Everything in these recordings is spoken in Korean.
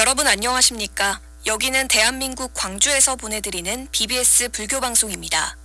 여러분 안녕하십니까? 여기는 대한민국 광주에서 보내드리는 BBS 불교 방송입니다.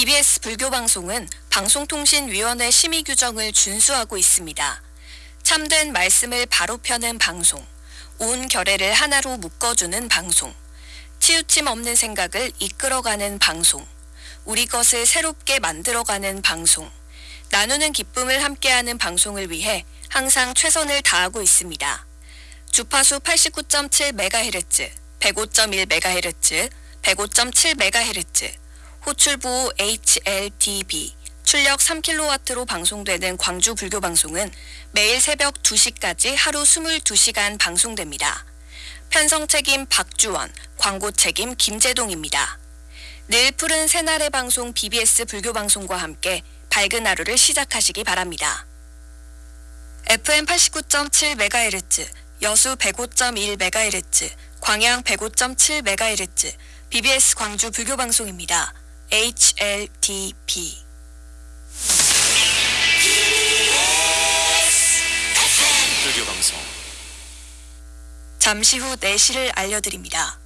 BBS 불교 방송은 방송통신위원회 심의 규정을 준수하고 있습니다. 참된 말씀을 바로 펴는 방송, 온 결의를 하나로 묶어주는 방송, 치우침 없는 생각을 이끌어가는 방송, 우리 것을 새롭게 만들어가는 방송, 나누는 기쁨을 함께하는 방송을 위해 항상 최선을 다하고 있습니다. 주파수 89.7MHz, 105.1MHz, 105.7MHz, 호출부 HLDB, 출력 3kW로 방송되는 광주 불교 방송은 매일 새벽 2시까지 하루 22시간 방송됩니다. 편성 책임 박주원, 광고 책임 김재동입니다. 늘 푸른 새날의 방송 BBS 불교 방송과 함께 밝은 하루를 시작하시기 바랍니다. FM 89.7MHz, 여수 105.1MHz, 광양 105.7MHz, BBS 광주 불교 방송입니다. HLTP. 불교 방송 잠시 후 4시를 알려드립니다.